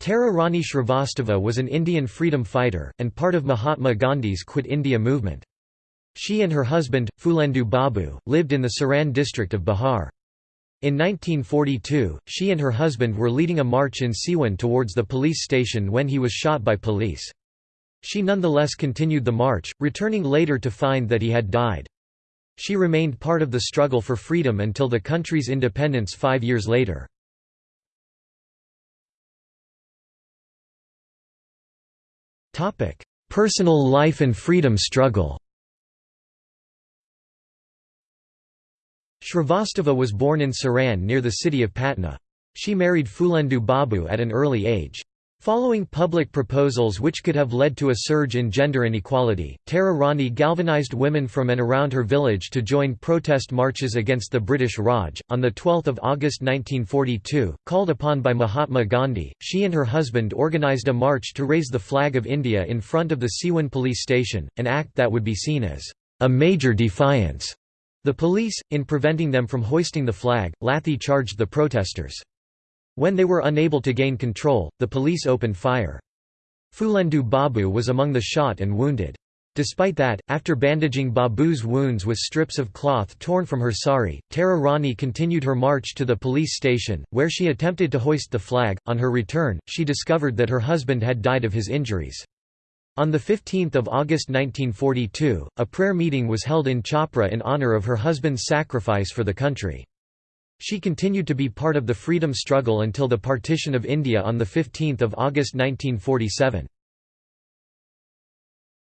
Tara Rani Shrivastava was an Indian freedom fighter, and part of Mahatma Gandhi's Quit India movement. She and her husband, Phulendu Babu, lived in the Saran district of Bihar. In 1942, she and her husband were leading a march in Siwan towards the police station when he was shot by police. She nonetheless continued the march, returning later to find that he had died. She remained part of the struggle for freedom until the country's independence five years later. Personal life and freedom struggle Shrivastava was born in Saran near the city of Patna. She married Phulendu Babu at an early age. Following public proposals which could have led to a surge in gender inequality, Tara Rani galvanized women from and around her village to join protest marches against the British Raj. On 12 August 1942, called upon by Mahatma Gandhi, she and her husband organised a march to raise the flag of India in front of the Siwan police station, an act that would be seen as a major defiance. The police, in preventing them from hoisting the flag, lathi charged the protesters. When they were unable to gain control, the police opened fire. Phulendu Babu was among the shot and wounded. Despite that, after bandaging Babu's wounds with strips of cloth torn from her sari, Tara Rani continued her march to the police station, where she attempted to hoist the flag. On her return, she discovered that her husband had died of his injuries. On 15 August 1942, a prayer meeting was held in Chhapra in honour of her husband's sacrifice for the country. She continued to be part of the freedom struggle until the partition of India on 15 August 1947.